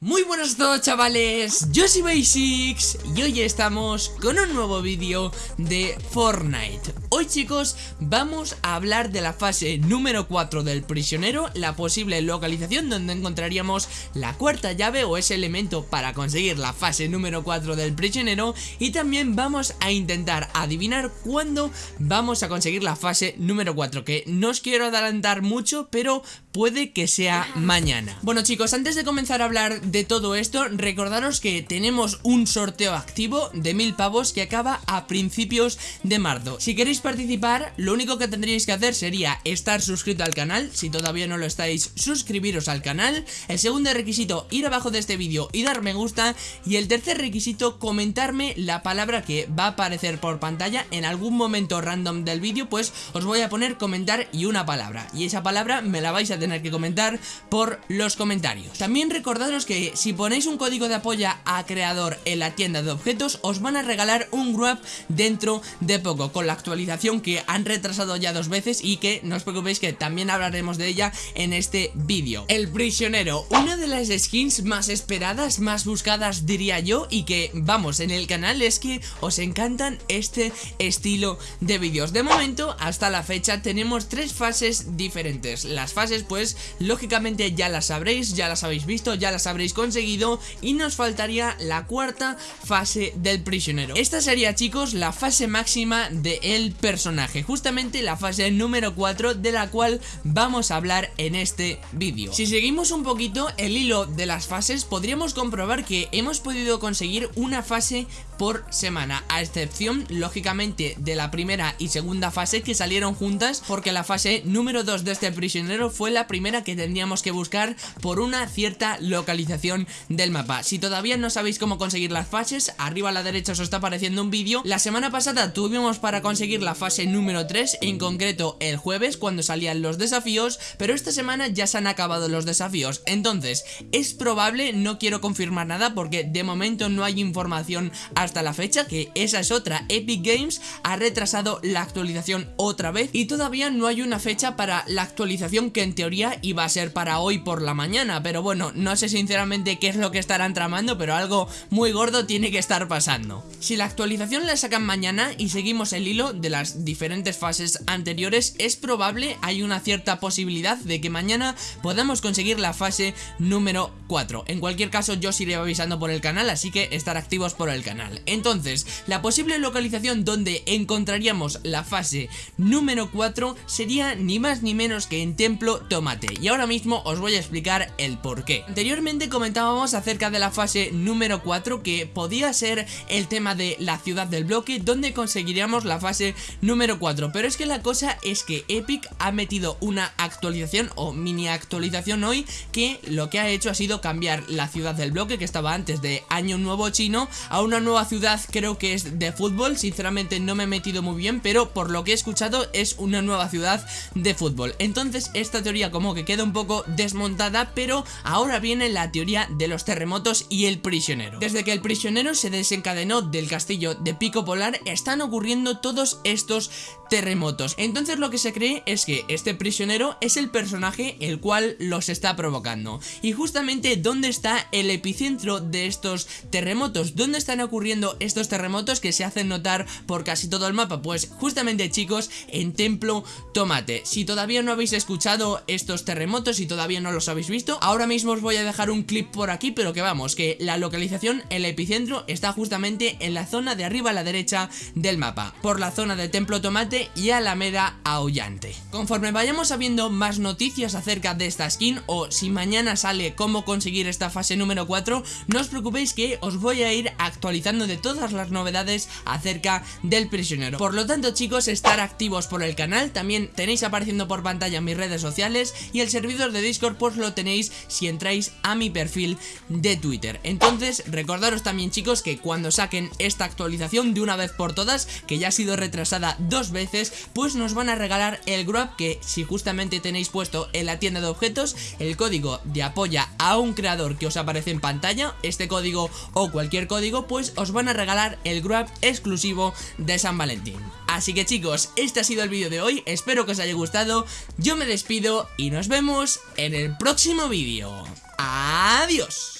Muy buenos a todos chavales, yo soy Basics y hoy estamos con un nuevo vídeo de Fortnite. Hoy chicos vamos a hablar de la fase número 4 del prisionero La posible localización donde encontraríamos la cuarta llave o ese elemento para conseguir la fase número 4 del prisionero. Y también vamos a intentar adivinar cuándo vamos a conseguir la fase número 4 Que no os quiero adelantar mucho pero puede que sea mañana Bueno chicos antes de comenzar a hablar de todo esto, recordaros que tenemos un sorteo activo de mil pavos que acaba a principios de marzo. Si queréis participar, lo único que tendríais que hacer sería estar suscrito al canal, si todavía no lo estáis, suscribiros al canal. El segundo requisito, ir abajo de este vídeo y dar me gusta. Y el tercer requisito, comentarme la palabra que va a aparecer por pantalla en algún momento random del vídeo, pues os voy a poner comentar y una palabra. Y esa palabra me la vais a tener que comentar por los comentarios. También recordaros que si ponéis un código de apoyo a creador en la tienda de objetos os van a regalar un grab dentro de poco con la actualización que han retrasado ya dos veces y que no os preocupéis que también hablaremos de ella en este vídeo. El prisionero, una de las skins más esperadas, más buscadas diría yo y que vamos en el canal es que os encantan este estilo de vídeos. De momento hasta la fecha tenemos tres fases diferentes. Las fases pues lógicamente ya las sabréis, ya las habéis visto, ya las habréis conseguido y nos faltaría la cuarta fase del prisionero. Esta sería chicos la fase máxima del personaje, justamente la fase número 4 de la cual vamos a hablar en este vídeo. Si seguimos un poquito el hilo de las fases podríamos comprobar que hemos podido conseguir una fase por semana, a excepción lógicamente de la primera y segunda fase que salieron juntas porque la fase número 2 de este prisionero fue la primera que tendríamos que buscar por una cierta localización del mapa. Si todavía no sabéis cómo conseguir las fases, arriba a la derecha os está apareciendo un vídeo. La semana pasada tuvimos para conseguir la fase número 3, en concreto el jueves, cuando salían los desafíos, pero esta semana ya se han acabado los desafíos. Entonces, es probable, no quiero confirmar nada porque de momento no hay información hasta la fecha, que esa es otra. Epic Games ha retrasado la actualización otra vez y todavía no hay una fecha para la actualización que en teoría iba a ser para hoy por la mañana, pero bueno, no sé sinceramente qué es lo que estarán tramando, pero algo muy gordo tiene que estar pasando. Si la actualización la sacan mañana y seguimos el hilo de las diferentes fases anteriores, es probable, hay una cierta posibilidad de que mañana podamos conseguir la fase número 4. En cualquier caso yo os iré avisando por el canal, así que estar activos por el canal. Entonces, la posible localización donde encontraríamos la fase número 4 sería ni más ni menos que en Templo Tomate. Y ahora mismo os voy a explicar el por qué. Anteriormente comentábamos acerca de la fase número 4 que podía ser el tema de la ciudad del bloque donde conseguiríamos la fase número 4 pero es que la cosa es que Epic ha metido una actualización o mini actualización hoy que lo que ha hecho ha sido cambiar la ciudad del bloque que estaba antes de Año Nuevo Chino a una nueva ciudad creo que es de fútbol sinceramente no me he metido muy bien pero por lo que he escuchado es una nueva ciudad de fútbol entonces esta teoría como que queda un poco desmontada pero ahora viene la teoría de los terremotos y el prisionero. Desde que el prisionero se desencadenó del castillo de Pico Polar están ocurriendo todos estos terremotos. Entonces lo que se cree es que este prisionero es el personaje el cual los está provocando. Y justamente dónde está el epicentro de estos terremotos, dónde están ocurriendo estos terremotos que se hacen notar por casi todo el mapa. Pues justamente chicos en Templo Tomate. Si todavía no habéis escuchado estos terremotos y todavía no los habéis visto, ahora mismo os voy a dejar un clip por aquí, pero que vamos, que la localización, el epicentro está justamente en la zona de arriba a la derecha del mapa, por la zona de Templo Tomate y Alameda Aullante. Conforme vayamos sabiendo más noticias acerca de esta skin o si mañana sale cómo conseguir esta fase número 4, no os preocupéis que os voy a ir actualizando de todas las novedades acerca del prisionero. Por lo tanto chicos, estar activos por el canal, también tenéis apareciendo por pantalla mis redes y el servidor de Discord pues lo tenéis si entráis a mi perfil de Twitter. Entonces recordaros también chicos que cuando saquen esta actualización de una vez por todas Que ya ha sido retrasada dos veces Pues nos van a regalar el Grab que si justamente tenéis puesto en la tienda de objetos El código de apoya a un creador que os aparece en pantalla Este código o cualquier código pues os van a regalar el Grab exclusivo de San Valentín Así que chicos, este ha sido el vídeo de hoy, espero que os haya gustado, yo me despido y nos vemos en el próximo vídeo. Adiós.